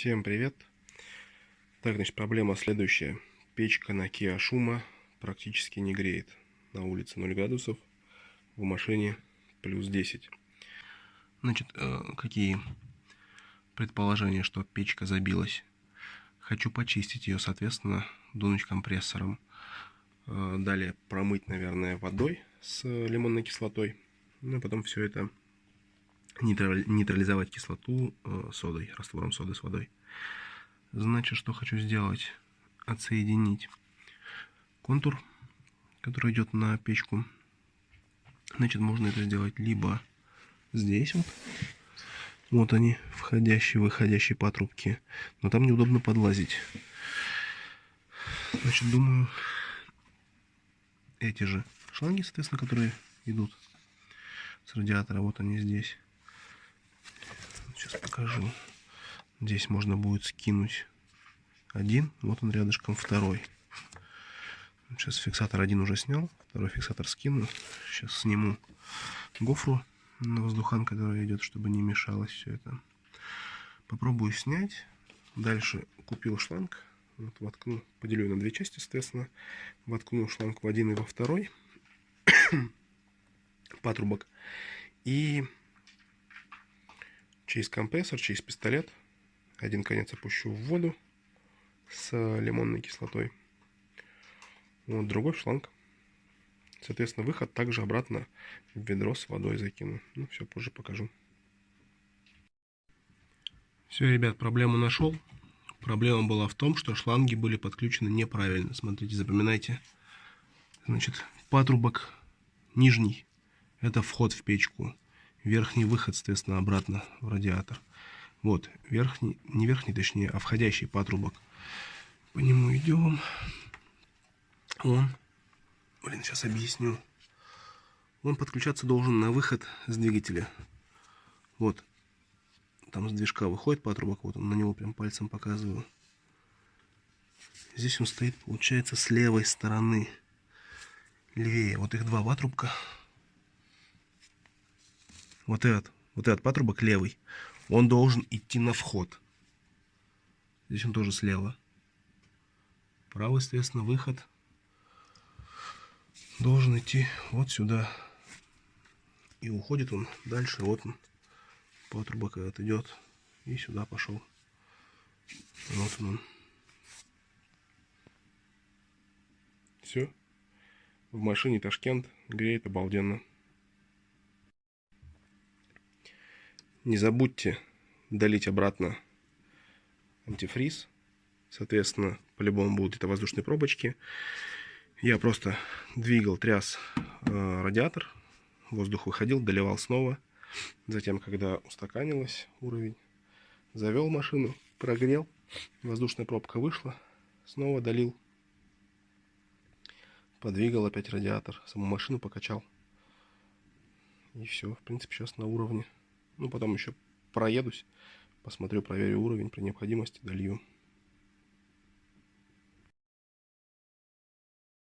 Всем привет! Так, значит, проблема следующая. Печка на Kia Шума практически не греет. На улице 0 градусов, в машине плюс 10. Значит, э, какие предположения, что печка забилась? Хочу почистить ее, соответственно, дунуть компрессором. Э, далее промыть, наверное, водой с лимонной кислотой. Ну, и потом все это нейтрализовать кислоту э, содой, раствором соды с водой. Значит, что хочу сделать? Отсоединить контур, который идет на печку. Значит, можно это сделать либо здесь вот. Вот они, входящие, выходящие патрубки. Но там неудобно подлазить. Значит, думаю, эти же шланги, соответственно, которые идут с радиатора, вот они здесь. Сейчас покажу. Здесь можно будет скинуть один. Вот он рядышком второй. Сейчас фиксатор один уже снял. Второй фиксатор скину. Сейчас сниму гофру на воздухан, который идет, чтобы не мешалось все это. Попробую снять. Дальше купил шланг. Вот воткну, поделю на две части, соответственно. Воткну шланг в один и во второй патрубок. И через компрессор, через пистолет. Один конец опущу в воду с лимонной кислотой. Вот другой шланг. Соответственно, выход также обратно в ведро с водой закину. Ну, все, позже покажу. Все, ребят, проблему нашел. Проблема была в том, что шланги были подключены неправильно. Смотрите, запоминайте. Значит, патрубок нижний. Это вход в печку верхний выход, соответственно, обратно в радиатор. Вот, верхний, не верхний, точнее, а входящий патрубок. По нему идем. Он, блин, сейчас объясню. Он подключаться должен на выход с двигателя. Вот, там с движка выходит патрубок, вот он на него прям пальцем показываю. Здесь он стоит, получается, с левой стороны. Левее. Вот их два патрубка вот этот, вот этот патрубок левый, он должен идти на вход. Здесь он тоже слева. Правый, соответственно, выход должен идти вот сюда. И уходит он дальше. Вот он. Патрубок этот идет. И сюда пошел. Вот он. Все. В машине Ташкент греет обалденно. Не забудьте долить обратно антифриз. Соответственно, по-любому будут это воздушные пробочки. Я просто двигал, тряс э, радиатор. Воздух выходил, доливал снова. Затем, когда устаканилось уровень, завел машину, прогрел. Воздушная пробка вышла. Снова долил. Подвигал опять радиатор. Саму машину покачал. И все, в принципе, сейчас на уровне. Ну, потом еще проедусь, посмотрю, проверю уровень, при необходимости долью.